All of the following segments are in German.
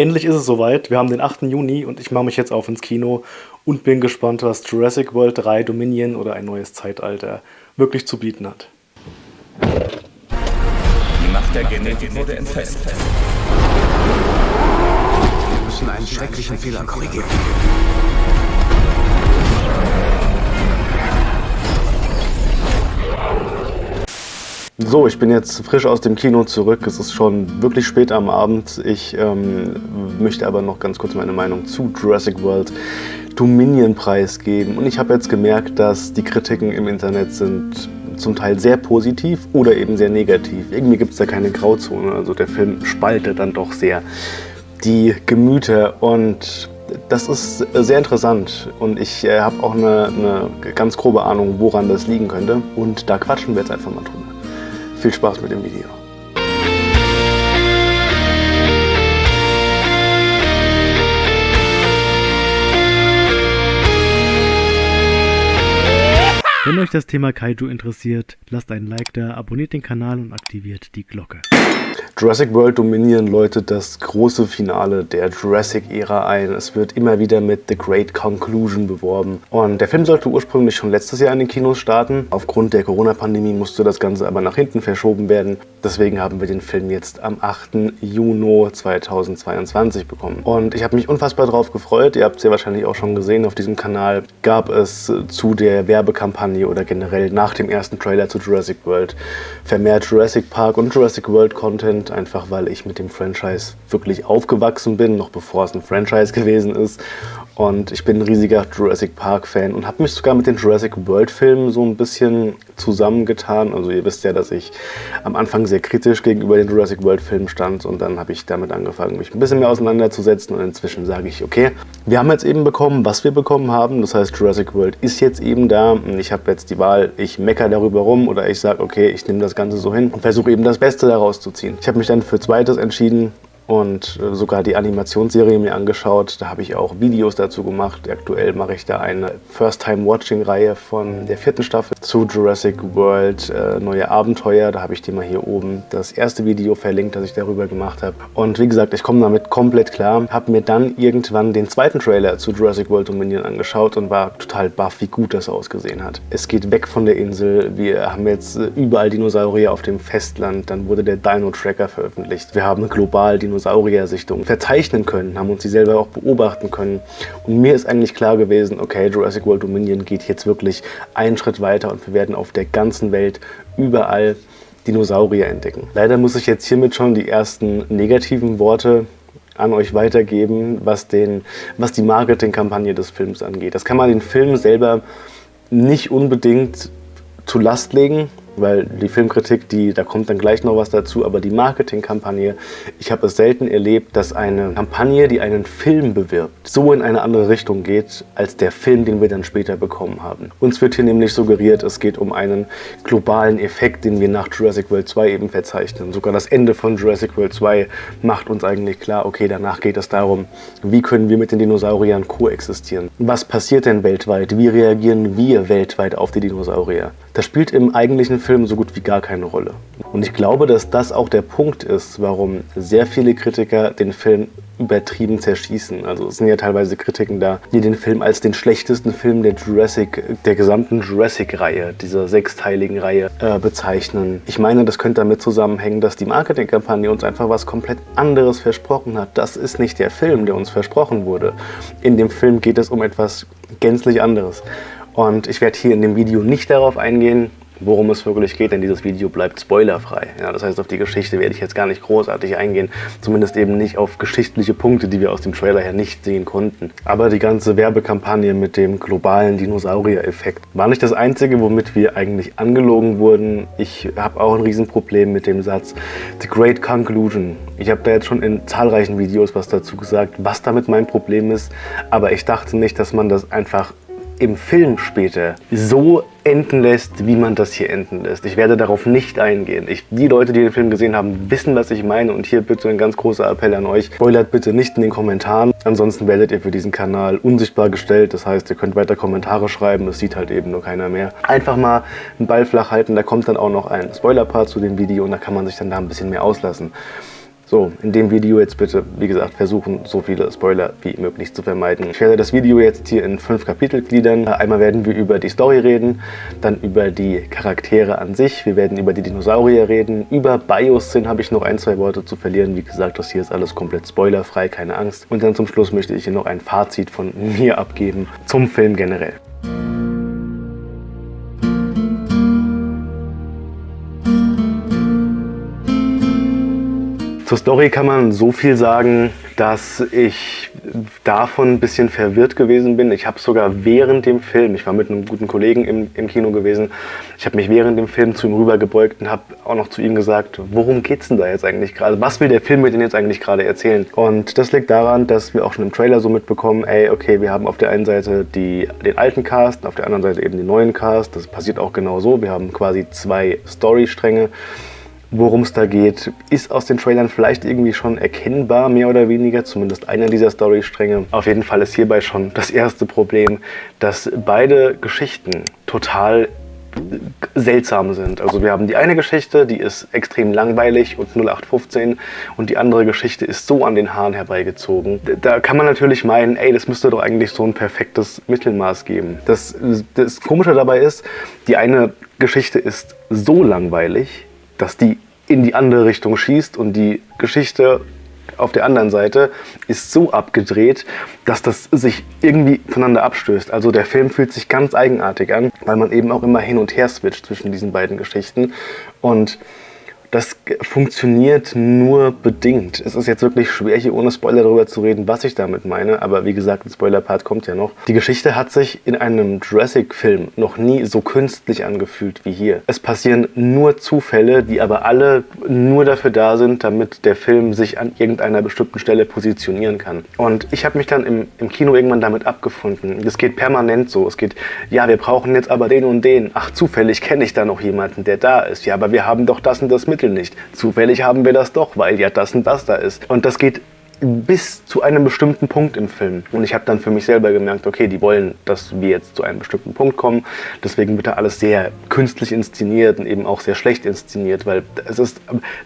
Endlich ist es soweit. Wir haben den 8. Juni und ich mache mich jetzt auf ins Kino und bin gespannt, was Jurassic World 3 Dominion oder ein neues Zeitalter wirklich zu bieten hat. Die Macht der Genetik wurde entfernt. Wir müssen einen schrecklichen Fehler korrigieren. So, ich bin jetzt frisch aus dem Kino zurück. Es ist schon wirklich spät am Abend. Ich ähm, möchte aber noch ganz kurz meine Meinung zu Jurassic World Dominion preisgeben. Und ich habe jetzt gemerkt, dass die Kritiken im Internet sind zum Teil sehr positiv oder eben sehr negativ. Irgendwie gibt es da keine Grauzone. Also der Film spaltet dann doch sehr die Gemüter und das ist sehr interessant und ich äh, habe auch eine, eine ganz grobe Ahnung, woran das liegen könnte. Und da quatschen wir jetzt einfach mal drüber. Viel Spaß mit dem Video. Wenn euch das Thema Kaiju interessiert, lasst einen Like da, abonniert den Kanal und aktiviert die Glocke. Jurassic World Dominion läutet das große Finale der Jurassic-Ära ein. Es wird immer wieder mit The Great Conclusion beworben. Und der Film sollte ursprünglich schon letztes Jahr in den Kinos starten. Aufgrund der Corona-Pandemie musste das Ganze aber nach hinten verschoben werden. Deswegen haben wir den Film jetzt am 8. Juni 2022 bekommen. Und ich habe mich unfassbar darauf gefreut. Ihr habt es ja wahrscheinlich auch schon gesehen auf diesem Kanal. Gab es zu der Werbekampagne oder generell nach dem ersten Trailer zu Jurassic World vermehrt Jurassic Park und Jurassic World Content, einfach weil ich mit dem Franchise wirklich aufgewachsen bin, noch bevor es ein Franchise gewesen ist. Und ich bin ein riesiger Jurassic Park Fan und habe mich sogar mit den Jurassic World Filmen so ein bisschen zusammengetan. Also ihr wisst ja, dass ich am Anfang sehr kritisch gegenüber den Jurassic World Filmen stand und dann habe ich damit angefangen, mich ein bisschen mehr auseinanderzusetzen und inzwischen sage ich, okay, wir haben jetzt eben bekommen, was wir bekommen haben. Das heißt, Jurassic World ist jetzt eben da und ich habe jetzt die Wahl, ich mecker darüber rum oder ich sage, okay, ich nehme das Ganze so hin und versuche eben das Beste daraus zu ziehen. Ich habe mich dann für zweites entschieden und äh, sogar die Animationsserie mir angeschaut. Da habe ich auch Videos dazu gemacht. Aktuell mache ich da eine First-Time-Watching-Reihe von der vierten Staffel zu Jurassic World äh, Neue Abenteuer. Da habe ich dir mal hier oben das erste Video verlinkt, das ich darüber gemacht habe. Und wie gesagt, ich komme damit komplett klar. Habe mir dann irgendwann den zweiten Trailer zu Jurassic World Dominion angeschaut und war total baff, wie gut das ausgesehen hat. Es geht weg von der Insel. Wir haben jetzt äh, überall Dinosaurier auf dem Festland. Dann wurde der Dino-Tracker veröffentlicht. Wir haben global Dinosaurier Dinosaurier-Sichtung verzeichnen können, haben uns die selber auch beobachten können. Und mir ist eigentlich klar gewesen, okay, Jurassic World Dominion geht jetzt wirklich einen Schritt weiter und wir werden auf der ganzen Welt überall Dinosaurier entdecken. Leider muss ich jetzt hiermit schon die ersten negativen Worte an euch weitergeben, was, den, was die Marketingkampagne des Films angeht. Das kann man den Film selber nicht unbedingt zu Last legen, weil die Filmkritik, die, da kommt dann gleich noch was dazu, aber die Marketingkampagne, ich habe es selten erlebt, dass eine Kampagne, die einen Film bewirbt, so in eine andere Richtung geht, als der Film, den wir dann später bekommen haben. Uns wird hier nämlich suggeriert, es geht um einen globalen Effekt, den wir nach Jurassic World 2 eben verzeichnen. Sogar das Ende von Jurassic World 2 macht uns eigentlich klar, okay, danach geht es darum, wie können wir mit den Dinosauriern koexistieren? Was passiert denn weltweit? Wie reagieren wir weltweit auf die Dinosaurier? Das spielt im eigentlichen Film so gut wie gar keine Rolle. Und ich glaube, dass das auch der Punkt ist, warum sehr viele Kritiker den Film übertrieben zerschießen. Also es sind ja teilweise Kritiken da, die den Film als den schlechtesten Film der Jurassic, der gesamten Jurassic-Reihe, dieser sechsteiligen Reihe, äh, bezeichnen. Ich meine, das könnte damit zusammenhängen, dass die Marketingkampagne uns einfach was komplett anderes versprochen hat. Das ist nicht der Film, der uns versprochen wurde. In dem Film geht es um etwas gänzlich anderes. Und ich werde hier in dem Video nicht darauf eingehen, worum es wirklich geht, denn dieses Video bleibt spoilerfrei. Ja, das heißt, auf die Geschichte werde ich jetzt gar nicht großartig eingehen, zumindest eben nicht auf geschichtliche Punkte, die wir aus dem Trailer her nicht sehen konnten. Aber die ganze Werbekampagne mit dem globalen Dinosaurier-Effekt war nicht das Einzige, womit wir eigentlich angelogen wurden. Ich habe auch ein Riesenproblem mit dem Satz The Great Conclusion. Ich habe da jetzt schon in zahlreichen Videos was dazu gesagt, was damit mein Problem ist, aber ich dachte nicht, dass man das einfach im Film später so enden lässt, wie man das hier enden lässt. Ich werde darauf nicht eingehen. Ich, die Leute, die den Film gesehen haben, wissen, was ich meine. Und hier bitte ein ganz großer Appell an euch. Spoilert bitte nicht in den Kommentaren. Ansonsten werdet ihr für diesen Kanal unsichtbar gestellt. Das heißt, ihr könnt weiter Kommentare schreiben. Das sieht halt eben nur keiner mehr. Einfach mal einen Ball flach halten. Da kommt dann auch noch ein Spoiler-Part zu dem Video und da kann man sich dann da ein bisschen mehr auslassen. So, in dem Video jetzt bitte, wie gesagt, versuchen, so viele Spoiler wie möglich zu vermeiden. Ich werde das Video jetzt hier in fünf Kapitel gliedern. Einmal werden wir über die Story reden, dann über die Charaktere an sich, wir werden über die Dinosaurier reden, über Biosyn habe ich noch ein, zwei Worte zu verlieren. Wie gesagt, das hier ist alles komplett spoilerfrei, keine Angst. Und dann zum Schluss möchte ich hier noch ein Fazit von mir abgeben zum Film generell. Zur Story kann man so viel sagen, dass ich davon ein bisschen verwirrt gewesen bin. Ich habe sogar während dem Film, ich war mit einem guten Kollegen im, im Kino gewesen, ich habe mich während dem Film zu ihm rübergebeugt und habe auch noch zu ihm gesagt, worum geht es denn da jetzt eigentlich gerade? Was will der Film mit denn jetzt eigentlich gerade erzählen? Und das liegt daran, dass wir auch schon im Trailer so mitbekommen, ey, okay, wir haben auf der einen Seite die, den alten Cast, auf der anderen Seite eben den neuen Cast. Das passiert auch genau so. Wir haben quasi zwei Storystränge worum es da geht, ist aus den Trailern vielleicht irgendwie schon erkennbar, mehr oder weniger, zumindest einer dieser Storystränge. Auf jeden Fall ist hierbei schon das erste Problem, dass beide Geschichten total seltsam sind. Also wir haben die eine Geschichte, die ist extrem langweilig und 0815 und die andere Geschichte ist so an den Haaren herbeigezogen. Da kann man natürlich meinen, ey, das müsste doch eigentlich so ein perfektes Mittelmaß geben. Das, das Komische dabei ist, die eine Geschichte ist so langweilig, dass die in die andere Richtung schießt und die Geschichte auf der anderen Seite ist so abgedreht, dass das sich irgendwie voneinander abstößt. Also der Film fühlt sich ganz eigenartig an, weil man eben auch immer hin und her switcht zwischen diesen beiden Geschichten. Und das funktioniert nur bedingt. Es ist jetzt wirklich schwer, hier ohne Spoiler darüber zu reden, was ich damit meine. Aber wie gesagt, ein Spoiler-Part kommt ja noch. Die Geschichte hat sich in einem Jurassic-Film noch nie so künstlich angefühlt wie hier. Es passieren nur Zufälle, die aber alle nur dafür da sind, damit der Film sich an irgendeiner bestimmten Stelle positionieren kann. Und ich habe mich dann im, im Kino irgendwann damit abgefunden. Es geht permanent so. Es geht, ja, wir brauchen jetzt aber den und den. Ach, zufällig kenne ich da noch jemanden, der da ist. Ja, aber wir haben doch das und das mit Mittel nicht. Zufällig haben wir das doch, weil ja das und das da ist. Und das geht bis zu einem bestimmten Punkt im Film. Und ich habe dann für mich selber gemerkt, okay, die wollen, dass wir jetzt zu einem bestimmten Punkt kommen. Deswegen wird da alles sehr künstlich inszeniert und eben auch sehr schlecht inszeniert, weil es ist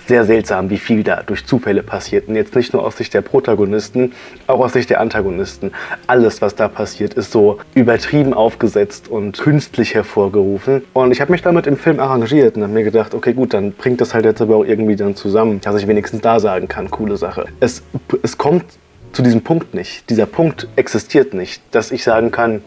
sehr seltsam, wie viel da durch Zufälle passiert. Und jetzt nicht nur aus Sicht der Protagonisten, auch aus Sicht der Antagonisten. Alles, was da passiert, ist so übertrieben aufgesetzt und künstlich hervorgerufen. Und ich habe mich damit im Film arrangiert und habe mir gedacht, okay, gut, dann bringt das halt jetzt aber auch irgendwie dann zusammen, dass ich wenigstens da sagen kann, coole Sache. Es es kommt zu diesem Punkt nicht. Dieser Punkt existiert nicht, dass ich sagen kann,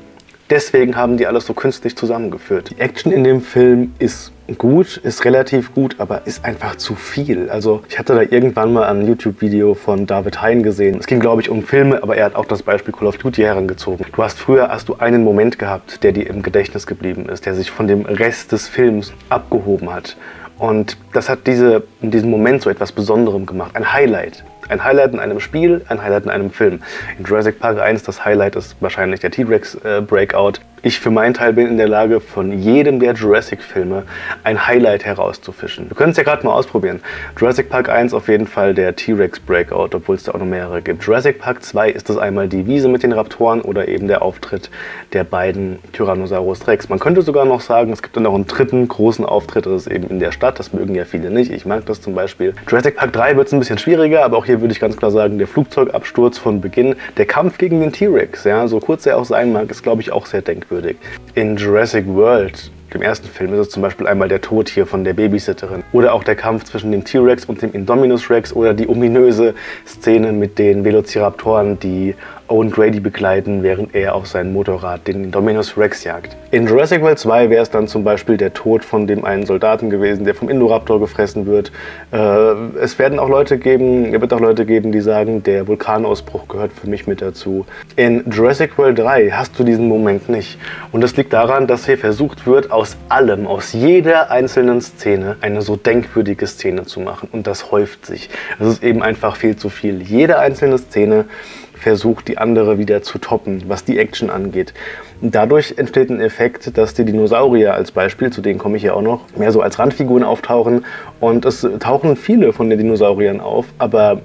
deswegen haben die alles so künstlich zusammengeführt. Die Action in dem Film ist gut, ist relativ gut, aber ist einfach zu viel. Also ich hatte da irgendwann mal ein YouTube-Video von David Hein gesehen. Es ging, glaube ich, um Filme, aber er hat auch das Beispiel Call of Duty herangezogen. Du hast früher hast du einen Moment gehabt, der dir im Gedächtnis geblieben ist, der sich von dem Rest des Films abgehoben hat. Und das hat diese, in diesem Moment so etwas Besonderem gemacht, ein Highlight. Ein Highlight in einem Spiel, ein Highlight in einem Film. In Jurassic Park 1 das Highlight ist wahrscheinlich der T-Rex äh, Breakout. Ich für meinen Teil bin in der Lage, von jedem der Jurassic-Filme ein Highlight herauszufischen. Wir können es ja gerade mal ausprobieren. Jurassic Park 1 auf jeden Fall der T-Rex Breakout, obwohl es da auch noch mehrere gibt. Jurassic Park 2 ist das einmal die Wiese mit den Raptoren oder eben der Auftritt der beiden Tyrannosaurus Rex. Man könnte sogar noch sagen, es gibt dann noch einen dritten großen Auftritt, das ist eben in der Stadt. Das mögen ja viele nicht. Ich mag das zum Beispiel. Jurassic Park 3 wird es ein bisschen schwieriger, aber auch hier würde ich ganz klar sagen, der Flugzeugabsturz von Beginn, der Kampf gegen den T-Rex, ja, so kurz er auch sein mag, ist glaube ich auch sehr denkwürdig. In Jurassic World im ersten Film ist es zum Beispiel einmal der Tod hier von der Babysitterin oder auch der Kampf zwischen dem T-Rex und dem Indominus Rex oder die ominöse Szene mit den Velociraptoren, die Owen Grady begleiten, während er auf seinem Motorrad den Indominus Rex jagt. In Jurassic World 2 wäre es dann zum Beispiel der Tod von dem einen Soldaten gewesen, der vom Indoraptor gefressen wird. Äh, es werden auch Leute geben, es wird auch Leute geben, die sagen, der Vulkanausbruch gehört für mich mit dazu. In Jurassic World 3 hast du diesen Moment nicht. Und das liegt daran, dass hier versucht wird, aus allem, aus jeder einzelnen Szene eine so denkwürdige Szene zu machen. Und das häuft sich. Es ist eben einfach viel zu viel. Jede einzelne Szene versucht, die andere wieder zu toppen, was die Action angeht. Dadurch entsteht ein Effekt, dass die Dinosaurier als Beispiel, zu denen komme ich ja auch noch, mehr so als Randfiguren auftauchen. Und es tauchen viele von den Dinosauriern auf, aber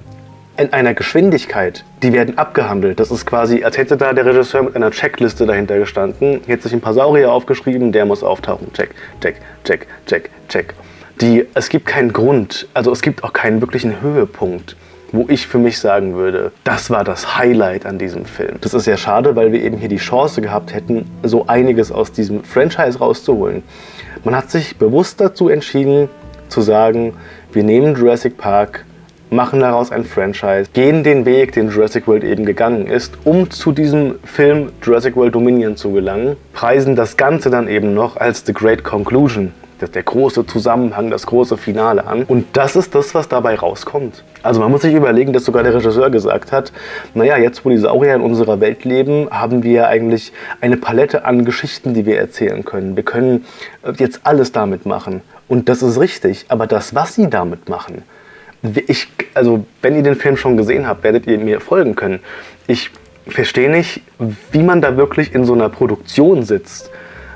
in einer Geschwindigkeit, die werden abgehandelt. Das ist quasi, als hätte da der Regisseur mit einer Checkliste dahinter gestanden, hätte sich ein paar Saurier aufgeschrieben, der muss auftauchen. Check, check, check, check, check. Die, es gibt keinen Grund, also es gibt auch keinen wirklichen Höhepunkt wo ich für mich sagen würde, das war das Highlight an diesem Film. Das ist ja schade, weil wir eben hier die Chance gehabt hätten, so einiges aus diesem Franchise rauszuholen. Man hat sich bewusst dazu entschieden, zu sagen, wir nehmen Jurassic Park, machen daraus ein Franchise, gehen den Weg, den Jurassic World eben gegangen ist, um zu diesem Film Jurassic World Dominion zu gelangen, preisen das Ganze dann eben noch als The Great Conclusion der große Zusammenhang, das große Finale an. Und das ist das, was dabei rauskommt. Also man muss sich überlegen, dass sogar der Regisseur gesagt hat, naja, jetzt wo die Saurier in unserer Welt leben, haben wir eigentlich eine Palette an Geschichten, die wir erzählen können. Wir können äh, jetzt alles damit machen. Und das ist richtig, aber das, was sie damit machen, ich, also wenn ihr den Film schon gesehen habt, werdet ihr mir folgen können. Ich verstehe nicht, wie man da wirklich in so einer Produktion sitzt,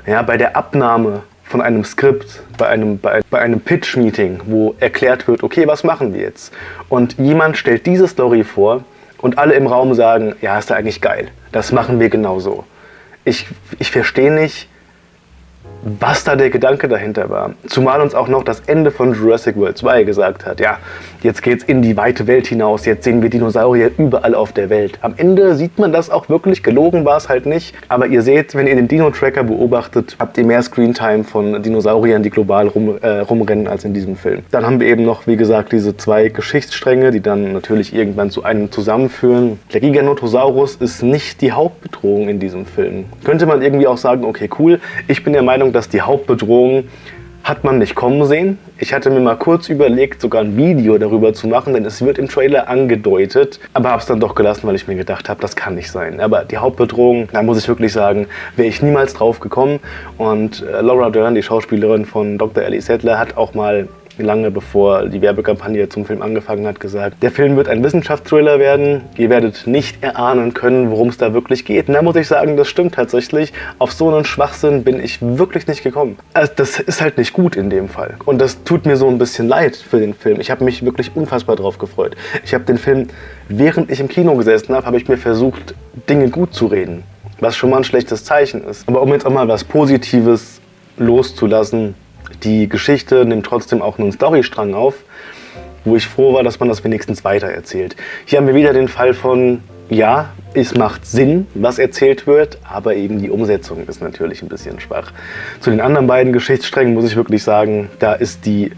ja, bei der Abnahme von einem Skript, bei einem, bei, bei einem Pitch-Meeting, wo erklärt wird, okay, was machen wir jetzt? Und jemand stellt diese Story vor und alle im Raum sagen, ja, ist ja eigentlich geil, das machen wir genauso. Ich, ich verstehe nicht, was da der Gedanke dahinter war. Zumal uns auch noch das Ende von Jurassic World 2 gesagt hat, ja, jetzt geht's in die weite Welt hinaus, jetzt sehen wir Dinosaurier überall auf der Welt. Am Ende sieht man das auch wirklich, gelogen war es halt nicht, aber ihr seht, wenn ihr den Dino-Tracker beobachtet, habt ihr mehr Screentime von Dinosauriern, die global rum, äh, rumrennen, als in diesem Film. Dann haben wir eben noch, wie gesagt, diese zwei Geschichtsstränge, die dann natürlich irgendwann zu einem zusammenführen. Der Giganotosaurus ist nicht die Hauptbedrohung in diesem Film. Könnte man irgendwie auch sagen, okay, cool, ich bin der Meinung, dass die Hauptbedrohung hat man nicht kommen sehen. Ich hatte mir mal kurz überlegt, sogar ein Video darüber zu machen, denn es wird im Trailer angedeutet, aber habe es dann doch gelassen, weil ich mir gedacht habe, das kann nicht sein. Aber die Hauptbedrohung, da muss ich wirklich sagen, wäre ich niemals drauf gekommen. Und äh, Laura Dern, die Schauspielerin von Dr. Ellie Sattler, hat auch mal lange bevor die Werbekampagne zum Film angefangen hat, gesagt, der Film wird ein Wissenschaftsthriller werden. Ihr werdet nicht erahnen können, worum es da wirklich geht. Und da muss ich sagen, das stimmt tatsächlich. Auf so einen Schwachsinn bin ich wirklich nicht gekommen. Also das ist halt nicht gut in dem Fall. Und das tut mir so ein bisschen leid für den Film. Ich habe mich wirklich unfassbar drauf gefreut. Ich habe den Film, während ich im Kino gesessen habe, habe ich mir versucht, Dinge gut zu reden. Was schon mal ein schlechtes Zeichen ist. Aber um jetzt auch mal was Positives loszulassen, die Geschichte nimmt trotzdem auch einen Storystrang auf, wo ich froh war, dass man das wenigstens weitererzählt. Hier haben wir wieder den Fall von, ja, es macht Sinn, was erzählt wird, aber eben die Umsetzung ist natürlich ein bisschen schwach. Zu den anderen beiden Geschichtssträngen muss ich wirklich sagen, da ist die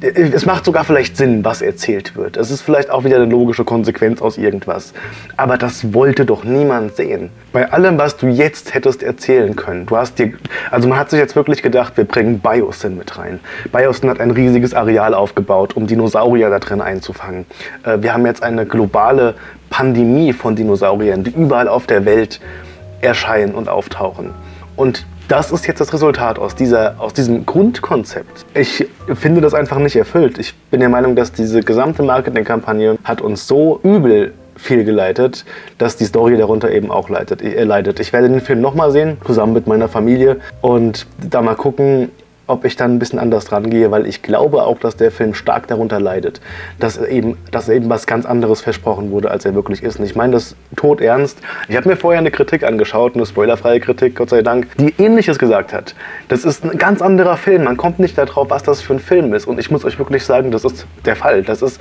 es macht sogar vielleicht Sinn, was erzählt wird. Es ist vielleicht auch wieder eine logische Konsequenz aus irgendwas. Aber das wollte doch niemand sehen. Bei allem, was du jetzt hättest erzählen können, du hast dir, also man hat sich jetzt wirklich gedacht, wir bringen Biosyn mit rein. Biosyn hat ein riesiges Areal aufgebaut, um Dinosaurier da drin einzufangen. Äh, wir haben jetzt eine globale Pandemie von Dinosauriern, die überall auf der Welt erscheinen und auftauchen. Und das ist jetzt das Resultat aus, dieser, aus diesem Grundkonzept. Ich finde das einfach nicht erfüllt. Ich bin der Meinung, dass diese gesamte Marketingkampagne hat uns so übel fehlgeleitet, dass die Story darunter eben auch äh, leidet. Ich werde den Film nochmal sehen, zusammen mit meiner Familie und da mal gucken, ob ich dann ein bisschen anders dran gehe, weil ich glaube auch, dass der Film stark darunter leidet, dass eben, dass eben was ganz anderes versprochen wurde, als er wirklich ist. Und ich meine das tot ernst. Ich habe mir vorher eine Kritik angeschaut, eine spoilerfreie Kritik, Gott sei Dank, die ähnliches gesagt hat. Das ist ein ganz anderer Film. Man kommt nicht darauf, was das für ein Film ist. Und ich muss euch wirklich sagen, das ist der Fall. Das ist,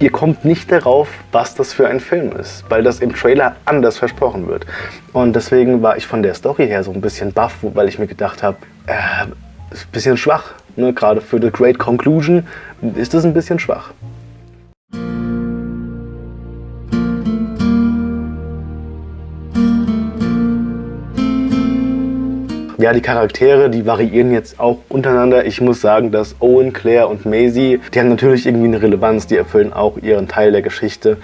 ihr kommt nicht darauf, was das für ein Film ist, weil das im Trailer anders versprochen wird. Und deswegen war ich von der Story her so ein bisschen baff, weil ich mir gedacht habe, äh, ist ein bisschen schwach. Ne? Gerade für The Great Conclusion ist es ein bisschen schwach. Ja, die Charaktere, die variieren jetzt auch untereinander. Ich muss sagen, dass Owen, Claire und Maisie, die haben natürlich irgendwie eine Relevanz, die erfüllen auch ihren Teil der Geschichte.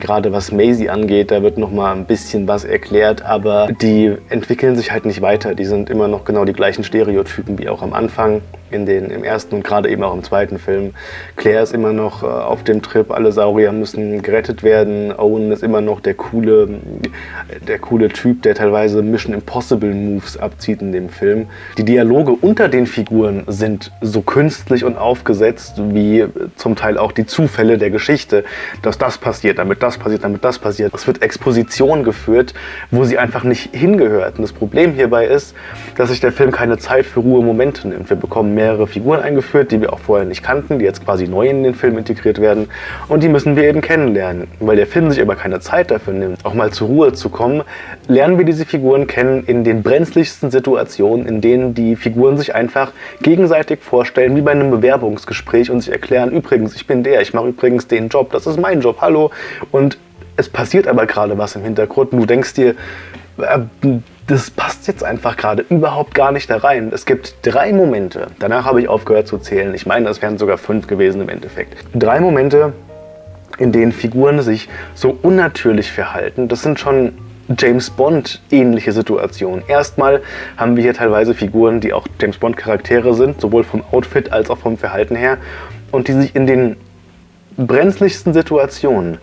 Gerade was Maisie angeht, da wird noch mal ein bisschen was erklärt, aber die entwickeln sich halt nicht weiter. Die sind immer noch genau die gleichen Stereotypen wie auch am Anfang in den, im ersten und gerade eben auch im zweiten Film. Claire ist immer noch äh, auf dem Trip, alle Saurier müssen gerettet werden. Owen ist immer noch der coole, der coole Typ, der teilweise Mission Impossible Moves abzieht in dem Film. Die Dialoge unter den Figuren sind so künstlich und aufgesetzt wie zum Teil auch die Zufälle der Geschichte, dass das passiert, damit das passiert, damit das passiert. Es wird Exposition geführt, wo sie einfach nicht hingehört. Und das Problem hierbei ist, dass sich der Film keine Zeit für Ruhe Momente nimmt. Wir bekommen mehrere Figuren eingeführt, die wir auch vorher nicht kannten, die jetzt quasi neu in den Film integriert werden. Und die müssen wir eben kennenlernen. Weil der Film sich aber keine Zeit dafür nimmt, auch mal zur Ruhe zu kommen, lernen wir diese Figuren kennen in den brenzligsten Situationen, in denen die Figuren sich einfach gegenseitig vorstellen, wie bei einem Bewerbungsgespräch und sich erklären, übrigens, ich bin der, ich mache übrigens den Job, das ist mein Job, hallo. Und es passiert aber gerade was im Hintergrund und du denkst dir, äh, das passt jetzt einfach gerade überhaupt gar nicht da rein. Es gibt drei Momente, danach habe ich aufgehört zu zählen, ich meine, es wären sogar fünf gewesen im Endeffekt. Drei Momente, in denen Figuren sich so unnatürlich verhalten. Das sind schon James Bond ähnliche Situationen. Erstmal haben wir hier teilweise Figuren, die auch James Bond Charaktere sind, sowohl vom Outfit als auch vom Verhalten her und die sich in den brenzligsten Situationen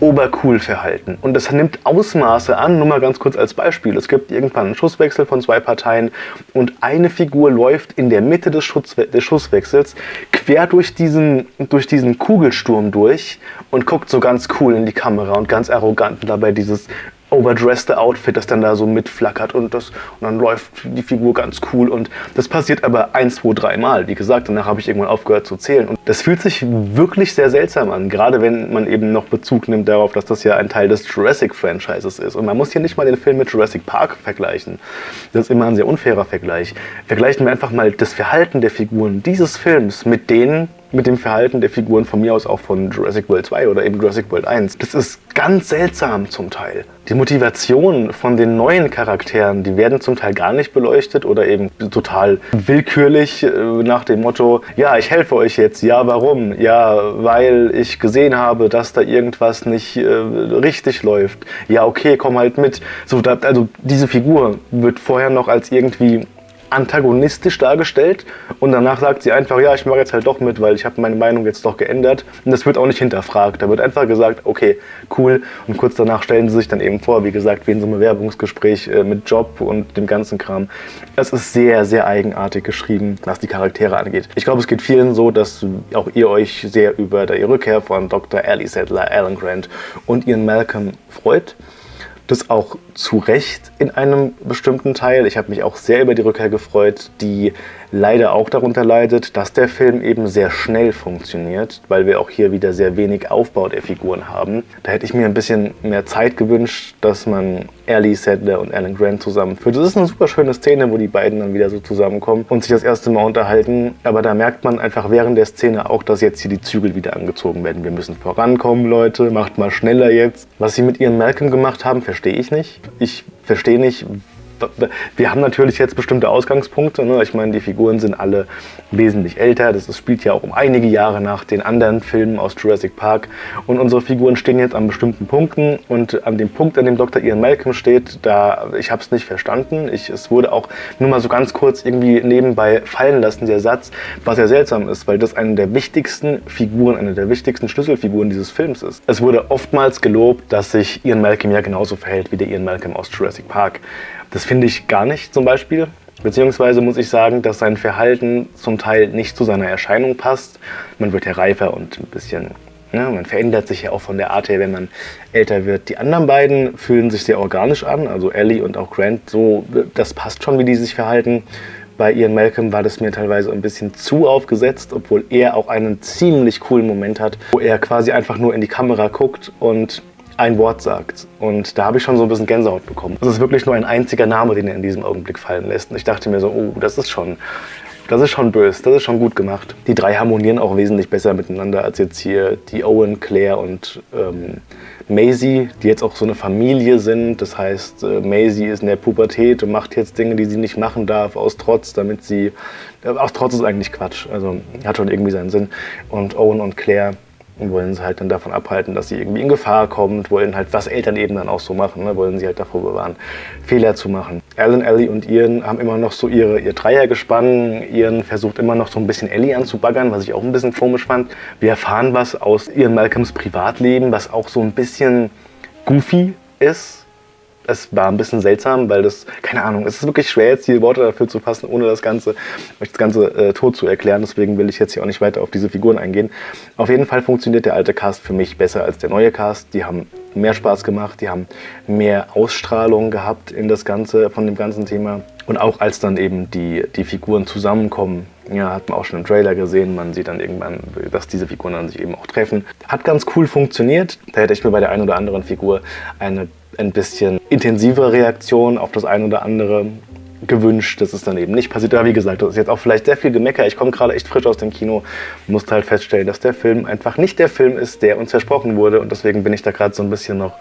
obercool verhalten. Und das nimmt Ausmaße an, nur mal ganz kurz als Beispiel. Es gibt irgendwann einen Schusswechsel von zwei Parteien und eine Figur läuft in der Mitte des, Schutzwe des Schusswechsels quer durch diesen, durch diesen Kugelsturm durch und guckt so ganz cool in die Kamera und ganz arrogant und dabei dieses overdressed Outfit, das dann da so mitflackert und, das, und dann läuft die Figur ganz cool und das passiert aber ein, zwei, drei Mal. Wie gesagt, danach habe ich irgendwann aufgehört zu zählen und das fühlt sich wirklich sehr seltsam an, gerade wenn man eben noch Bezug nimmt darauf, dass das ja ein Teil des Jurassic-Franchises ist und man muss hier nicht mal den Film mit Jurassic Park vergleichen. Das ist immer ein sehr unfairer Vergleich. Vergleichen wir einfach mal das Verhalten der Figuren dieses Films mit denen mit dem Verhalten der Figuren von mir aus auch von Jurassic World 2 oder eben Jurassic World 1. Das ist ganz seltsam zum Teil. Die Motivation von den neuen Charakteren, die werden zum Teil gar nicht beleuchtet oder eben total willkürlich äh, nach dem Motto, ja, ich helfe euch jetzt, ja, warum? Ja, weil ich gesehen habe, dass da irgendwas nicht äh, richtig läuft. Ja, okay, komm halt mit. So, da, also diese Figur wird vorher noch als irgendwie antagonistisch dargestellt und danach sagt sie einfach, ja, ich mache jetzt halt doch mit, weil ich habe meine Meinung jetzt doch geändert und das wird auch nicht hinterfragt. Da wird einfach gesagt, okay, cool und kurz danach stellen sie sich dann eben vor, wie gesagt, wie in so einem Bewerbungsgespräch äh, mit Job und dem ganzen Kram. Es ist sehr, sehr eigenartig geschrieben, was die Charaktere angeht. Ich glaube, es geht vielen so, dass auch ihr euch sehr über die Rückkehr von Dr. Ellie Settler, Alan Grant und ihren Malcolm freut das auch zu Recht in einem bestimmten Teil. Ich habe mich auch sehr über die Rückkehr gefreut, die leider auch darunter leidet, dass der Film eben sehr schnell funktioniert, weil wir auch hier wieder sehr wenig Aufbau der Figuren haben. Da hätte ich mir ein bisschen mehr Zeit gewünscht, dass man Ellie Sadler und Alan Grant zusammenführt. Das ist eine super schöne Szene, wo die beiden dann wieder so zusammenkommen und sich das erste Mal unterhalten. Aber da merkt man einfach während der Szene auch, dass jetzt hier die Zügel wieder angezogen werden. Wir müssen vorankommen, Leute, macht mal schneller jetzt. Was sie mit ihren Malcolm gemacht haben, verstehe ich nicht. Ich verstehe nicht, wir haben natürlich jetzt bestimmte Ausgangspunkte. Ne? Ich meine, die Figuren sind alle wesentlich älter. Das spielt ja auch um einige Jahre nach den anderen Filmen aus Jurassic Park. Und unsere Figuren stehen jetzt an bestimmten Punkten. Und an dem Punkt, an dem Dr. Ian Malcolm steht, da ich habe es nicht verstanden. Ich, es wurde auch nur mal so ganz kurz irgendwie nebenbei fallen lassen, der Satz, was ja seltsam ist, weil das eine der wichtigsten Figuren, eine der wichtigsten Schlüsselfiguren dieses Films ist. Es wurde oftmals gelobt, dass sich Ian Malcolm ja genauso verhält wie der Ian Malcolm aus Jurassic Park. Das finde ich gar nicht zum Beispiel. Beziehungsweise muss ich sagen, dass sein Verhalten zum Teil nicht zu seiner Erscheinung passt. Man wird ja reifer und ein bisschen, ja, man verändert sich ja auch von der Art her, wenn man älter wird. Die anderen beiden fühlen sich sehr organisch an, also Ellie und auch Grant, so, das passt schon, wie die sich verhalten. Bei Ian Malcolm war das mir teilweise ein bisschen zu aufgesetzt, obwohl er auch einen ziemlich coolen Moment hat, wo er quasi einfach nur in die Kamera guckt und ein Wort sagt. Und da habe ich schon so ein bisschen Gänsehaut bekommen. Das ist wirklich nur ein einziger Name, den er in diesem Augenblick fallen lässt. Und ich dachte mir so, oh, das ist schon, das ist schon böse, das ist schon gut gemacht. Die drei harmonieren auch wesentlich besser miteinander als jetzt hier die Owen, Claire und ähm, Maisie, die jetzt auch so eine Familie sind. Das heißt, äh, Maisie ist in der Pubertät und macht jetzt Dinge, die sie nicht machen darf, aus Trotz, damit sie... Äh, aus Trotz ist eigentlich Quatsch, also hat schon irgendwie seinen Sinn. Und Owen und Claire und wollen sie halt dann davon abhalten, dass sie irgendwie in Gefahr kommt, wollen halt, was Eltern eben dann auch so machen, ne? wollen sie halt davor bewahren, Fehler zu machen. Alan, Ellie und Ian haben immer noch so ihre, ihr Dreiergespann. Ian versucht immer noch so ein bisschen Ellie anzubaggern, was ich auch ein bisschen komisch fand. Wir erfahren was aus Ian Malcolms Privatleben, was auch so ein bisschen goofy ist es war ein bisschen seltsam, weil das, keine Ahnung, es ist wirklich schwer, jetzt die Worte dafür zu fassen, ohne das Ganze, euch das Ganze äh, tot zu erklären. Deswegen will ich jetzt hier auch nicht weiter auf diese Figuren eingehen. Auf jeden Fall funktioniert der alte Cast für mich besser als der neue Cast. Die haben mehr Spaß gemacht, die haben mehr Ausstrahlung gehabt in das Ganze, von dem ganzen Thema. Und auch als dann eben die, die Figuren zusammenkommen, Ja, hat man auch schon im Trailer gesehen. Man sieht dann irgendwann, dass diese Figuren dann sich eben auch treffen. Hat ganz cool funktioniert. Da hätte ich mir bei der einen oder anderen Figur eine ein bisschen intensivere Reaktion auf das eine oder andere gewünscht. Das ist dann eben nicht passiert. Aber wie gesagt, das ist jetzt auch vielleicht sehr viel Gemecker. Ich komme gerade echt frisch aus dem Kino, musste halt feststellen, dass der Film einfach nicht der Film ist, der uns versprochen wurde. Und deswegen bin ich da gerade so ein bisschen noch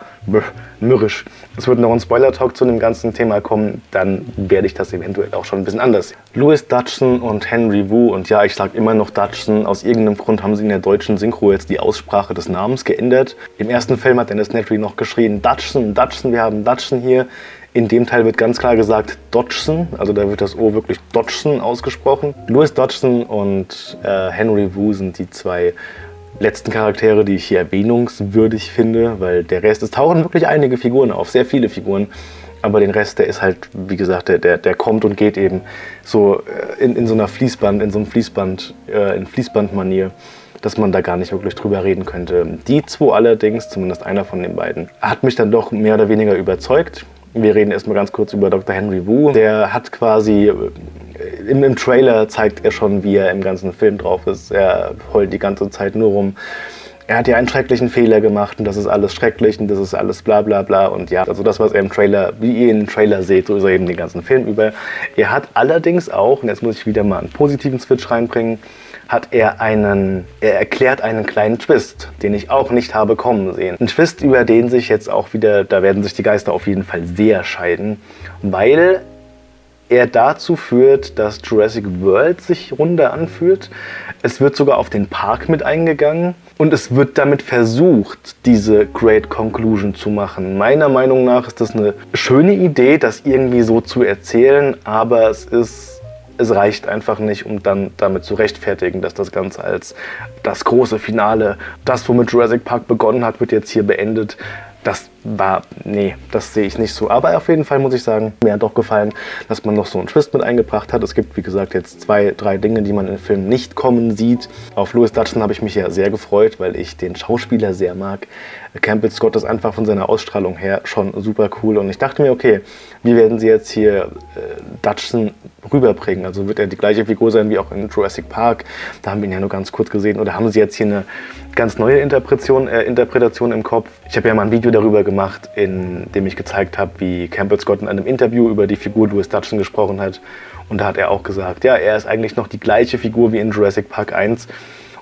mürrisch. Es wird noch ein Spoiler-Talk zu dem ganzen Thema kommen. Dann werde ich das eventuell auch schon ein bisschen anders. Louis Dutchson und Henry Wu. Und ja, ich sage immer noch Dutchson. Aus irgendeinem Grund haben sie in der deutschen Synchro jetzt die Aussprache des Namens geändert. Im ersten Film hat Dennis Nedry noch geschrien, Dutchson, Dutchson, wir haben Dutchson hier. In dem Teil wird ganz klar gesagt Dodgson, also da wird das O wirklich Dodgson ausgesprochen. Louis Dodgson und äh, Henry Wu sind die zwei letzten Charaktere, die ich hier erwähnungswürdig finde, weil der Rest, es tauchen wirklich einige Figuren auf, sehr viele Figuren, aber den Rest, der ist halt, wie gesagt, der, der, kommt und geht eben so äh, in, in so einer Fließband, in so einem Fließband, äh, in Fließbandmanier dass man da gar nicht wirklich drüber reden könnte. Die zwei allerdings, zumindest einer von den beiden, hat mich dann doch mehr oder weniger überzeugt. Wir reden erstmal ganz kurz über Dr. Henry Wu. Der hat quasi, äh, im, im Trailer zeigt er schon, wie er im ganzen Film drauf ist. Er heult die ganze Zeit nur rum er hat ja einen schrecklichen Fehler gemacht und das ist alles schrecklich und das ist alles bla bla bla und ja, also das, was er im Trailer, wie ihr den Trailer seht, so ist er eben den ganzen Film über. Er hat allerdings auch, und jetzt muss ich wieder mal einen positiven Switch reinbringen, hat er einen, er erklärt einen kleinen Twist, den ich auch nicht habe kommen sehen. Ein Twist, über den sich jetzt auch wieder, da werden sich die Geister auf jeden Fall sehr scheiden, weil er dazu führt, dass Jurassic World sich runder anfühlt. Es wird sogar auf den Park mit eingegangen und es wird damit versucht, diese Great Conclusion zu machen. Meiner Meinung nach ist das eine schöne Idee, das irgendwie so zu erzählen, aber es ist es reicht einfach nicht, um dann damit zu rechtfertigen, dass das Ganze als das große Finale, das womit Jurassic Park begonnen hat, wird jetzt hier beendet. Das war, nee, das sehe ich nicht so. Aber auf jeden Fall muss ich sagen, mir hat doch gefallen, dass man noch so einen Twist mit eingebracht hat. Es gibt, wie gesagt, jetzt zwei, drei Dinge, die man im Film nicht kommen sieht. Auf Louis Dutton habe ich mich ja sehr gefreut, weil ich den Schauspieler sehr mag. Campbell Scott ist einfach von seiner Ausstrahlung her schon super cool. Und ich dachte mir, okay, wie werden sie jetzt hier äh, Dutchson rüberbringen? Also wird er die gleiche Figur sein wie auch in Jurassic Park? Da haben wir ihn ja nur ganz kurz gesehen. Oder haben sie jetzt hier eine ganz neue Interpretation, äh, Interpretation im Kopf? Ich habe ja mal ein Video darüber gemacht, gemacht, in dem ich gezeigt habe, wie Campbell Scott in einem Interview über die Figur Louis Dutton gesprochen hat. Und da hat er auch gesagt, ja, er ist eigentlich noch die gleiche Figur wie in Jurassic Park 1.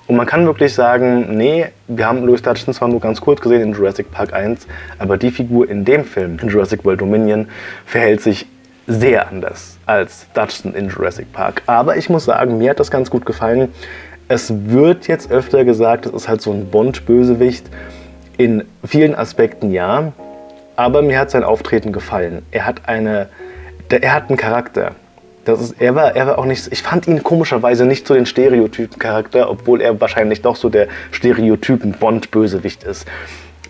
Und man kann wirklich sagen, nee, wir haben Louis Dutton zwar nur ganz kurz gesehen in Jurassic Park 1, aber die Figur in dem Film, in Jurassic World Dominion, verhält sich sehr anders als Dutton in Jurassic Park. Aber ich muss sagen, mir hat das ganz gut gefallen. Es wird jetzt öfter gesagt, es ist halt so ein Bond-Bösewicht. In vielen Aspekten ja, aber mir hat sein Auftreten gefallen. Er hat eine, er hat einen Charakter. Das ist, er, war, er war auch nicht, ich fand ihn komischerweise nicht so den Stereotypen-Charakter, obwohl er wahrscheinlich doch so der Stereotypen-Bond-Bösewicht ist.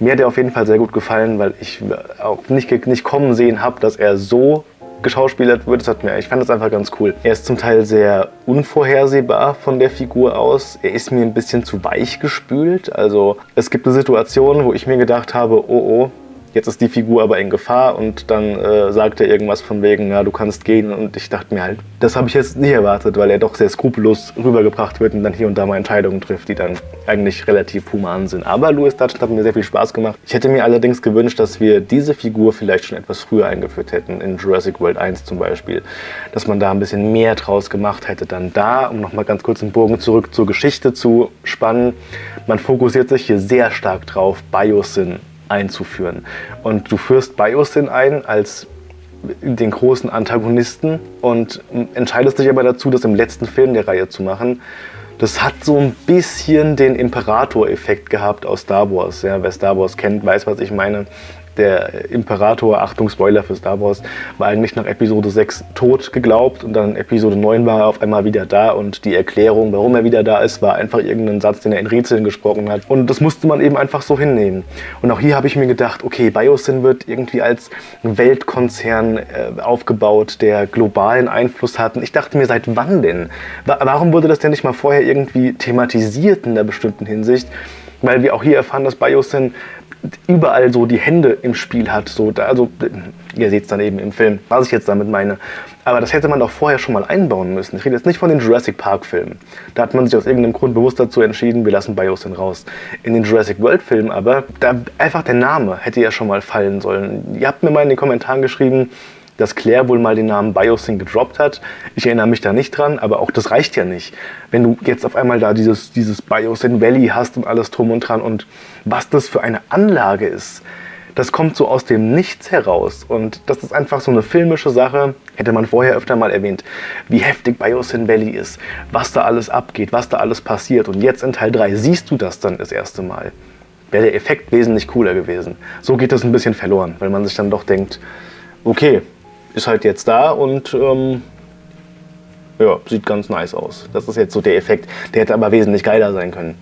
Mir hat er auf jeden Fall sehr gut gefallen, weil ich auch nicht, nicht kommen sehen habe, dass er so geschauspielert wird. Das hat mir, ich fand das einfach ganz cool. Er ist zum Teil sehr unvorhersehbar von der Figur aus. Er ist mir ein bisschen zu weich gespült. Also es gibt eine Situation, wo ich mir gedacht habe, oh oh, jetzt ist die Figur aber in Gefahr und dann äh, sagt er irgendwas von wegen, ja, du kannst gehen und ich dachte mir halt, das habe ich jetzt nicht erwartet, weil er doch sehr skrupellos rübergebracht wird und dann hier und da mal Entscheidungen trifft, die dann eigentlich relativ human sind. Aber Louis Dutton hat mir sehr viel Spaß gemacht. Ich hätte mir allerdings gewünscht, dass wir diese Figur vielleicht schon etwas früher eingeführt hätten, in Jurassic World 1 zum Beispiel, dass man da ein bisschen mehr draus gemacht hätte. Dann da, um nochmal ganz kurz den Bogen zurück zur Geschichte zu spannen, man fokussiert sich hier sehr stark drauf, Biosyn einzuführen. Und du führst Biosyn ein als den großen Antagonisten und entscheidest dich aber dazu, das im letzten Film der Reihe zu machen. Das hat so ein bisschen den Imperator-Effekt gehabt aus Star Wars. Ja, wer Star Wars kennt, weiß, was ich meine der Imperator, Achtung Spoiler für Star Wars, war eigentlich nach Episode 6 tot geglaubt und dann Episode 9 war er auf einmal wieder da und die Erklärung, warum er wieder da ist, war einfach irgendein Satz, den er in Rätseln gesprochen hat und das musste man eben einfach so hinnehmen. Und auch hier habe ich mir gedacht, okay, Biosyn wird irgendwie als Weltkonzern äh, aufgebaut, der globalen Einfluss hat und ich dachte mir, seit wann denn? Warum wurde das denn nicht mal vorher irgendwie thematisiert in einer bestimmten Hinsicht? Weil wir auch hier erfahren, dass Biosyn überall so die Hände im Spiel hat. So, also, ihr seht es dann eben im Film, was ich jetzt damit meine. Aber das hätte man doch vorher schon mal einbauen müssen. Ich rede jetzt nicht von den Jurassic Park-Filmen. Da hat man sich aus irgendeinem Grund bewusst dazu entschieden, wir lassen Biosyn raus. In den Jurassic World-Filmen aber, da einfach der Name hätte ja schon mal fallen sollen. Ihr habt mir mal in den Kommentaren geschrieben, dass Claire wohl mal den Namen Biosyn gedroppt hat. Ich erinnere mich da nicht dran, aber auch das reicht ja nicht. Wenn du jetzt auf einmal da dieses, dieses Biosyn Valley hast und alles drum und dran und was das für eine Anlage ist, das kommt so aus dem Nichts heraus. Und das ist einfach so eine filmische Sache, hätte man vorher öfter mal erwähnt, wie heftig Biosyn Valley ist, was da alles abgeht, was da alles passiert. Und jetzt in Teil 3 siehst du das dann das erste Mal. Wäre der Effekt wesentlich cooler gewesen. So geht das ein bisschen verloren, weil man sich dann doch denkt, okay, ist halt jetzt da und ähm, ja, sieht ganz nice aus. Das ist jetzt so der Effekt. Der hätte aber wesentlich geiler sein können.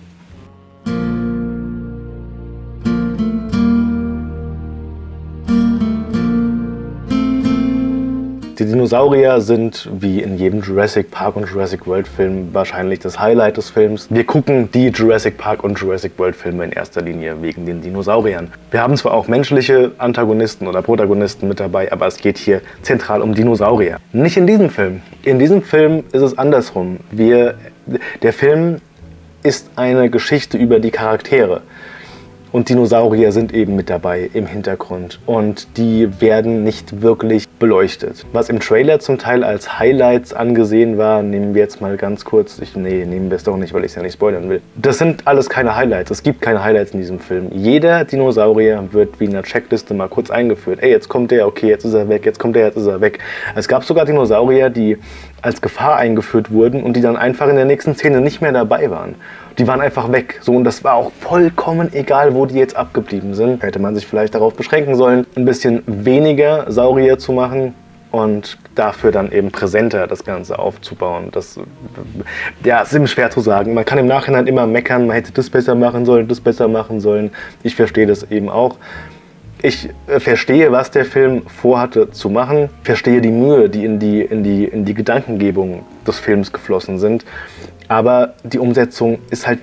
Die Dinosaurier sind wie in jedem Jurassic Park und Jurassic World Film wahrscheinlich das Highlight des Films. Wir gucken die Jurassic Park und Jurassic World Filme in erster Linie wegen den Dinosauriern. Wir haben zwar auch menschliche Antagonisten oder Protagonisten mit dabei, aber es geht hier zentral um Dinosaurier. Nicht in diesem Film. In diesem Film ist es andersrum. Wir, der Film ist eine Geschichte über die Charaktere. Und Dinosaurier sind eben mit dabei im Hintergrund. Und die werden nicht wirklich beleuchtet. Was im Trailer zum Teil als Highlights angesehen war, nehmen wir jetzt mal ganz kurz. Ich, nee, nehmen wir es doch nicht, weil ich es ja nicht spoilern will. Das sind alles keine Highlights. Es gibt keine Highlights in diesem Film. Jeder Dinosaurier wird wie in einer Checkliste mal kurz eingeführt. Ey, jetzt kommt der, okay, jetzt ist er weg, jetzt kommt der, jetzt ist er weg. Es gab sogar Dinosaurier, die als Gefahr eingeführt wurden und die dann einfach in der nächsten Szene nicht mehr dabei waren die waren einfach weg. So, und das war auch vollkommen egal, wo die jetzt abgeblieben sind. Hätte man sich vielleicht darauf beschränken sollen, ein bisschen weniger Saurier zu machen und dafür dann eben präsenter das Ganze aufzubauen. Das ja, ist eben schwer zu sagen. Man kann im Nachhinein immer meckern, man hätte das besser machen sollen, das besser machen sollen. Ich verstehe das eben auch. Ich äh, verstehe, was der Film vorhatte zu machen, verstehe die Mühe, die in die, in die, in die Gedankengebung des Films geflossen sind. Aber die Umsetzung ist halt,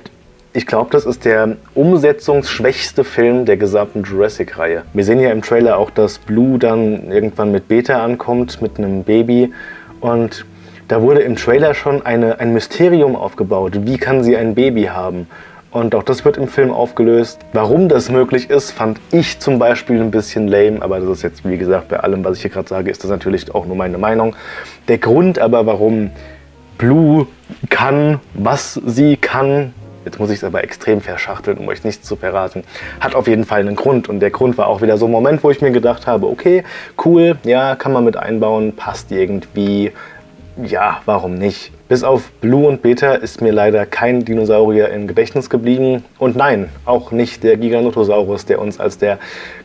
ich glaube, das ist der umsetzungsschwächste Film der gesamten Jurassic-Reihe. Wir sehen ja im Trailer auch, dass Blue dann irgendwann mit Beta ankommt, mit einem Baby. Und da wurde im Trailer schon eine, ein Mysterium aufgebaut. Wie kann sie ein Baby haben? Und auch das wird im Film aufgelöst. Warum das möglich ist, fand ich zum Beispiel ein bisschen lame. Aber das ist jetzt, wie gesagt, bei allem, was ich hier gerade sage, ist das natürlich auch nur meine Meinung. Der Grund aber, warum Blue kann, was sie kann, jetzt muss ich es aber extrem verschachteln, um euch nichts zu verraten, hat auf jeden Fall einen Grund. Und der Grund war auch wieder so ein Moment, wo ich mir gedacht habe, okay, cool, ja, kann man mit einbauen, passt irgendwie, ja, warum nicht? Bis auf Blue und Beta ist mir leider kein Dinosaurier im Gedächtnis geblieben. Und nein, auch nicht der Giganotosaurus, der uns als der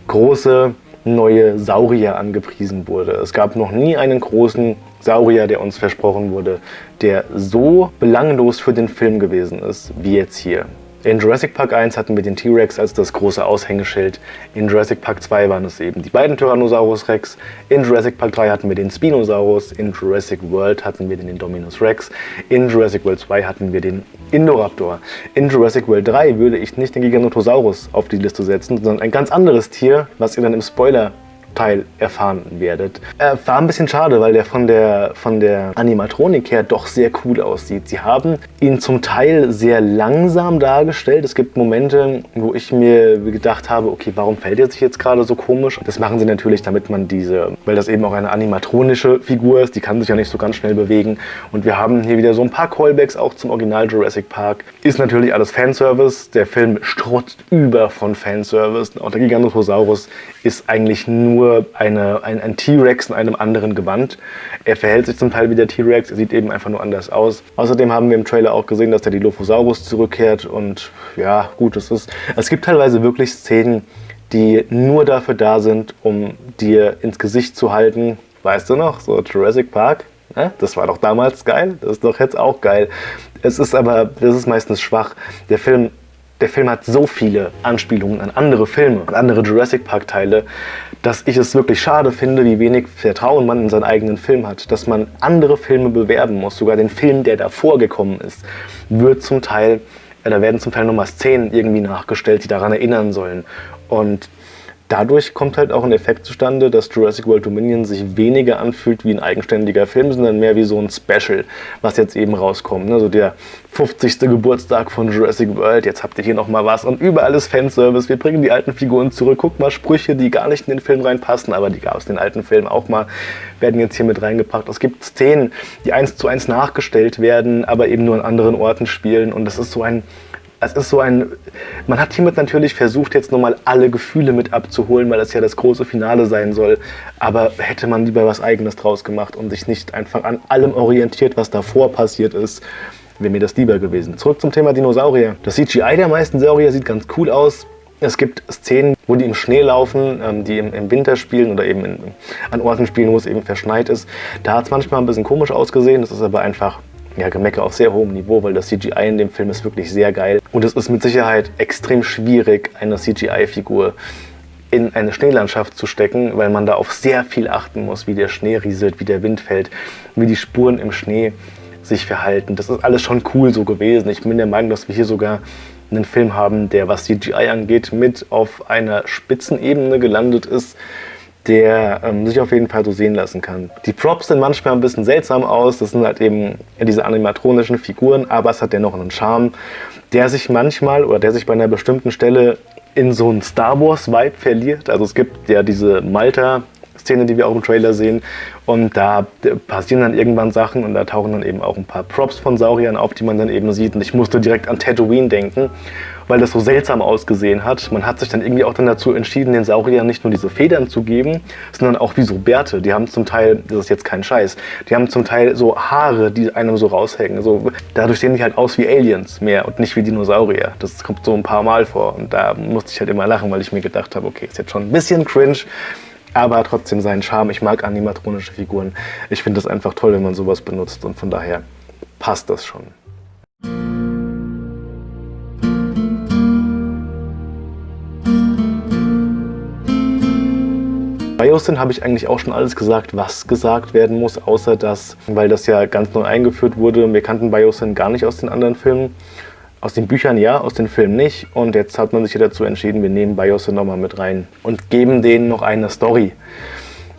große neue Saurier angepriesen wurde. Es gab noch nie einen großen Saurier, der uns versprochen wurde, der so belanglos für den Film gewesen ist, wie jetzt hier. In Jurassic Park 1 hatten wir den T-Rex als das große Aushängeschild. In Jurassic Park 2 waren es eben die beiden Tyrannosaurus Rex. In Jurassic Park 3 hatten wir den Spinosaurus. In Jurassic World hatten wir den Indominus Rex. In Jurassic World 2 hatten wir den Indoraptor. In Jurassic World 3 würde ich nicht den Giganotosaurus auf die Liste setzen, sondern ein ganz anderes Tier, was ihr dann im Spoiler Teil erfahren werdet. Äh, war ein bisschen schade, weil der von der, von der Animatronik her doch sehr cool aussieht. Sie haben ihn zum Teil sehr langsam dargestellt. Es gibt Momente, wo ich mir gedacht habe, okay, warum fällt er sich jetzt gerade so komisch? Das machen sie natürlich, damit man diese, weil das eben auch eine animatronische Figur ist, die kann sich ja nicht so ganz schnell bewegen. Und wir haben hier wieder so ein paar Callbacks auch zum Original Jurassic Park. Ist natürlich alles Fanservice. Der Film strotzt über von Fanservice. Auch der Giganotosaurus ist eigentlich nur nur eine, ein, ein T-Rex in einem anderen Gewand. Er verhält sich zum Teil wie der T-Rex, er sieht eben einfach nur anders aus. Außerdem haben wir im Trailer auch gesehen, dass der Dilophosaurus zurückkehrt und ja, gut, es ist... Es gibt teilweise wirklich Szenen, die nur dafür da sind, um dir ins Gesicht zu halten, weißt du noch, so Jurassic Park, ne? das war doch damals geil, das ist doch jetzt auch geil. Es ist aber, das ist meistens schwach. Der Film der Film hat so viele Anspielungen an andere Filme, an andere Jurassic Park Teile, dass ich es wirklich schade finde, wie wenig Vertrauen man in seinen eigenen Film hat. Dass man andere Filme bewerben muss, sogar den Film, der davor gekommen ist, wird zum Teil, äh, da werden zum Teil nochmal Szenen irgendwie nachgestellt, die daran erinnern sollen. Und dadurch kommt halt auch ein Effekt zustande, dass Jurassic World Dominion sich weniger anfühlt wie ein eigenständiger Film, sondern mehr wie so ein Special, was jetzt eben rauskommt. Also der 50. Geburtstag von Jurassic World, jetzt habt ihr hier nochmal was und überall ist Fanservice, wir bringen die alten Figuren zurück, guck mal, Sprüche, die gar nicht in den Film reinpassen, aber die gab es in den alten Filmen auch mal, werden jetzt hier mit reingepackt. Es gibt Szenen, die eins zu eins nachgestellt werden, aber eben nur an anderen Orten spielen und das ist so ein es ist so ein, man hat hiermit natürlich versucht, jetzt nochmal alle Gefühle mit abzuholen, weil es ja das große Finale sein soll. Aber hätte man lieber was Eigenes draus gemacht und sich nicht einfach an allem orientiert, was davor passiert ist, wäre mir das lieber gewesen. Zurück zum Thema Dinosaurier. Das CGI der meisten Saurier sieht ganz cool aus. Es gibt Szenen, wo die im Schnee laufen, ähm, die im, Winter spielen oder eben an Orten spielen, wo es eben verschneit ist. Da hat es manchmal ein bisschen komisch ausgesehen. Das ist aber einfach ja, Gemecker auf sehr hohem Niveau, weil das CGI in dem Film ist wirklich sehr geil. Und es ist mit Sicherheit extrem schwierig, eine CGI-Figur in eine Schneelandschaft zu stecken, weil man da auf sehr viel achten muss, wie der Schnee rieselt, wie der Wind fällt, wie die Spuren im Schnee sich verhalten. Das ist alles schon cool so gewesen. Ich bin der Meinung, dass wir hier sogar einen Film haben, der, was CGI angeht, mit auf einer Spitzenebene gelandet ist der ähm, sich auf jeden Fall so sehen lassen kann. Die Props sehen manchmal ein bisschen seltsam aus, das sind halt eben diese animatronischen Figuren, aber es hat dennoch einen Charme, der sich manchmal oder der sich bei einer bestimmten Stelle in so einen Star Wars Vibe verliert. Also es gibt ja diese Malta Szene, die wir auch im Trailer sehen. Und da passieren dann irgendwann Sachen und da tauchen dann eben auch ein paar Props von Sauriern auf, die man dann eben sieht. Und ich musste direkt an Tatooine denken weil das so seltsam ausgesehen hat. Man hat sich dann irgendwie auch dann dazu entschieden, den Sauriern nicht nur diese Federn zu geben, sondern auch wie so Bärte. Die haben zum Teil, das ist jetzt kein Scheiß, die haben zum Teil so Haare, die einem so raushängen. So, dadurch sehen die halt aus wie Aliens mehr und nicht wie Dinosaurier. Das kommt so ein paar Mal vor und da musste ich halt immer lachen, weil ich mir gedacht habe, okay, ist jetzt schon ein bisschen cringe, aber trotzdem seinen Charme. Ich mag animatronische Figuren. Ich finde das einfach toll, wenn man sowas benutzt und von daher passt das schon. Bei Justin habe ich eigentlich auch schon alles gesagt, was gesagt werden muss, außer dass, weil das ja ganz neu eingeführt wurde, wir kannten Biosyn gar nicht aus den anderen Filmen. Aus den Büchern ja, aus den Filmen nicht. Und jetzt hat man sich ja dazu entschieden, wir nehmen Biosyn nochmal mit rein und geben denen noch eine Story.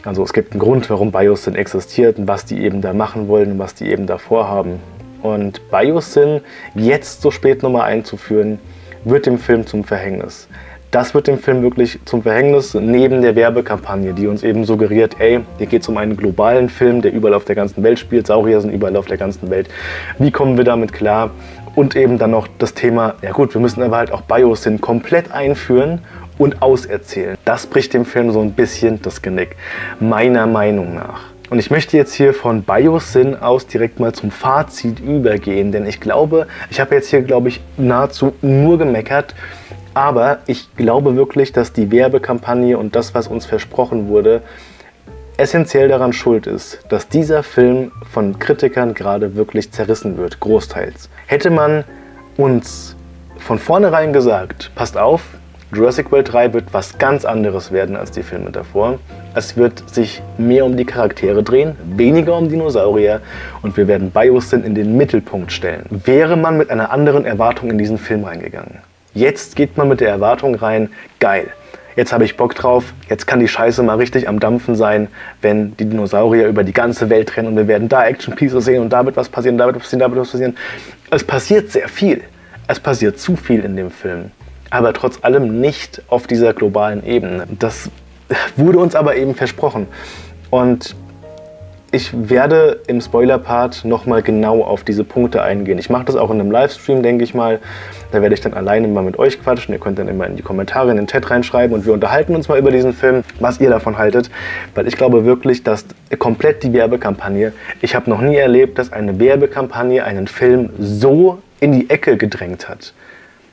Also es gibt einen Grund, warum Biosyn existiert und was die eben da machen wollen und was die eben da vorhaben. Und Biosyn jetzt so spät nochmal einzuführen, wird dem Film zum Verhängnis das wird dem Film wirklich zum Verhängnis, neben der Werbekampagne, die uns eben suggeriert, ey, hier geht es um einen globalen Film, der überall auf der ganzen Welt spielt, Saurier sind überall auf der ganzen Welt. Wie kommen wir damit klar? Und eben dann noch das Thema, ja gut, wir müssen aber halt auch Biosyn komplett einführen und auserzählen. Das bricht dem Film so ein bisschen das Genick, meiner Meinung nach. Und ich möchte jetzt hier von Biosyn aus direkt mal zum Fazit übergehen, denn ich glaube, ich habe jetzt hier, glaube ich, nahezu nur gemeckert aber ich glaube wirklich, dass die Werbekampagne und das, was uns versprochen wurde, essentiell daran schuld ist, dass dieser Film von Kritikern gerade wirklich zerrissen wird, großteils. Hätte man uns von vornherein gesagt, passt auf, Jurassic World 3 wird was ganz anderes werden als die Filme davor. Es wird sich mehr um die Charaktere drehen, weniger um Dinosaurier und wir werden Biosyn in den Mittelpunkt stellen. Wäre man mit einer anderen Erwartung in diesen Film reingegangen. Jetzt geht man mit der Erwartung rein, geil, jetzt habe ich Bock drauf, jetzt kann die Scheiße mal richtig am Dampfen sein, wenn die Dinosaurier über die ganze Welt rennen und wir werden da Action Pieces sehen und da wird was passieren, da wird was passieren, da wird was passieren. Es passiert sehr viel. Es passiert zu viel in dem Film. Aber trotz allem nicht auf dieser globalen Ebene. Das wurde uns aber eben versprochen. Und ich werde im Spoiler-Part nochmal genau auf diese Punkte eingehen. Ich mache das auch in einem Livestream, denke ich mal. Da werde ich dann alleine mal mit euch quatschen. Ihr könnt dann immer in die Kommentare, in den Chat reinschreiben und wir unterhalten uns mal über diesen Film, was ihr davon haltet. Weil ich glaube wirklich, dass komplett die Werbekampagne, ich habe noch nie erlebt, dass eine Werbekampagne einen Film so in die Ecke gedrängt hat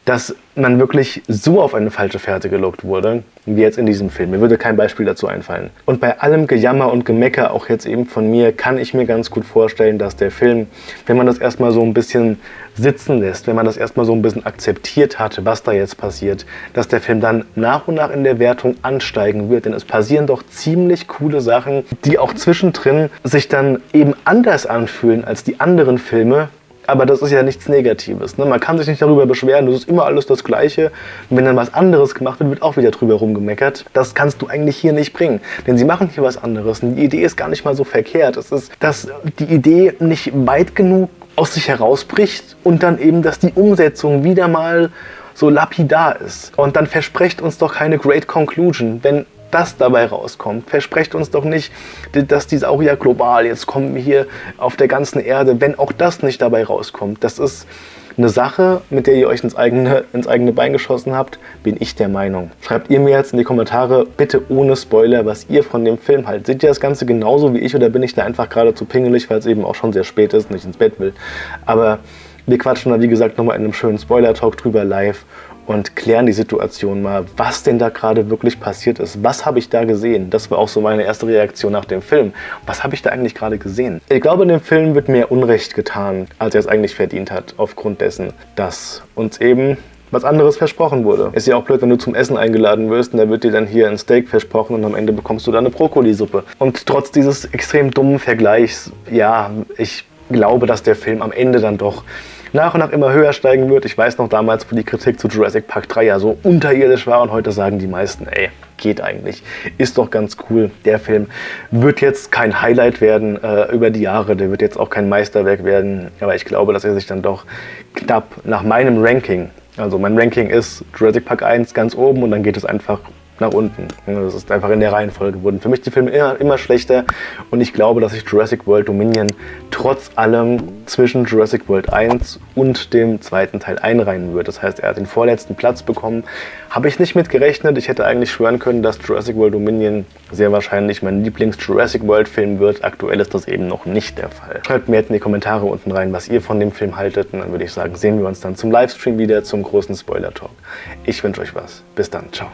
dass man wirklich so auf eine falsche Fährte gelockt wurde, wie jetzt in diesem Film. Mir würde kein Beispiel dazu einfallen. Und bei allem Gejammer und Gemecker, auch jetzt eben von mir, kann ich mir ganz gut vorstellen, dass der Film, wenn man das erstmal so ein bisschen sitzen lässt, wenn man das erstmal so ein bisschen akzeptiert hat, was da jetzt passiert, dass der Film dann nach und nach in der Wertung ansteigen wird. Denn es passieren doch ziemlich coole Sachen, die auch zwischendrin sich dann eben anders anfühlen als die anderen Filme, Aber das ist ja nichts Negatives. Ne? Man kann sich nicht darüber beschweren, das ist immer alles das Gleiche. Und wenn dann was anderes gemacht wird, wird auch wieder drüber rumgemeckert. Das kannst du eigentlich hier nicht bringen. Denn sie machen hier was anderes. Und die Idee ist gar nicht mal so verkehrt. Es ist, dass die Idee nicht weit genug aus sich herausbricht und dann eben, dass die Umsetzung wieder mal so lapidar ist. Und dann versprecht uns doch keine Great Conclusion, wenn das dabei rauskommt. Versprecht uns doch nicht, dass die Saurier global jetzt kommen hier auf der ganzen Erde, wenn auch das nicht dabei rauskommt. Das ist eine Sache, mit der ihr euch ins eigene, ins eigene Bein geschossen habt, bin ich der Meinung. Schreibt ihr mir jetzt in die Kommentare, bitte ohne Spoiler, was ihr von dem Film haltet. Seht ihr das Ganze genauso wie ich oder bin ich da einfach gerade zu pingelig, weil es eben auch schon sehr spät ist und ich ins Bett will. Aber wir quatschen da wie gesagt nochmal in einem schönen Spoiler-Talk drüber live und klären die Situation mal, was denn da gerade wirklich passiert ist. Was habe ich da gesehen? Das war auch so meine erste Reaktion nach dem Film. Was habe ich da eigentlich gerade gesehen? Ich glaube, in dem Film wird mehr Unrecht getan, als er es eigentlich verdient hat, aufgrund dessen, dass uns eben was anderes versprochen wurde. Ist ja auch blöd, wenn du zum Essen eingeladen wirst und da wird dir dann hier ein Steak versprochen und am Ende bekommst du dann eine Brokkolisuppe. Und trotz dieses extrem dummen Vergleichs, ja, ich glaube, dass der Film am Ende dann doch nach und nach immer höher steigen wird. Ich weiß noch damals, wo die Kritik zu Jurassic Park 3 ja so unterirdisch war und heute sagen die meisten, ey, geht eigentlich. Ist doch ganz cool. Der Film wird jetzt kein Highlight werden äh, über die Jahre, der wird jetzt auch kein Meisterwerk werden, aber ich glaube, dass er sich dann doch knapp nach meinem Ranking, also mein Ranking ist Jurassic Park 1 ganz oben und dann geht es einfach nach unten. Das ist einfach in der Reihenfolge wurden für mich die Filme immer, immer schlechter und ich glaube, dass sich Jurassic World Dominion trotz allem zwischen Jurassic World 1 und dem zweiten Teil einreihen wird. Das heißt, er hat den vorletzten Platz bekommen. Habe ich nicht mit gerechnet. Ich hätte eigentlich schwören können, dass Jurassic World Dominion sehr wahrscheinlich mein Lieblings-Jurassic World Film wird. Aktuell ist das eben noch nicht der Fall. Schreibt mir jetzt in die Kommentare unten rein, was ihr von dem Film haltet und dann würde ich sagen, sehen wir uns dann zum Livestream wieder zum großen Spoiler-Talk. Ich wünsche euch was. Bis dann. Ciao.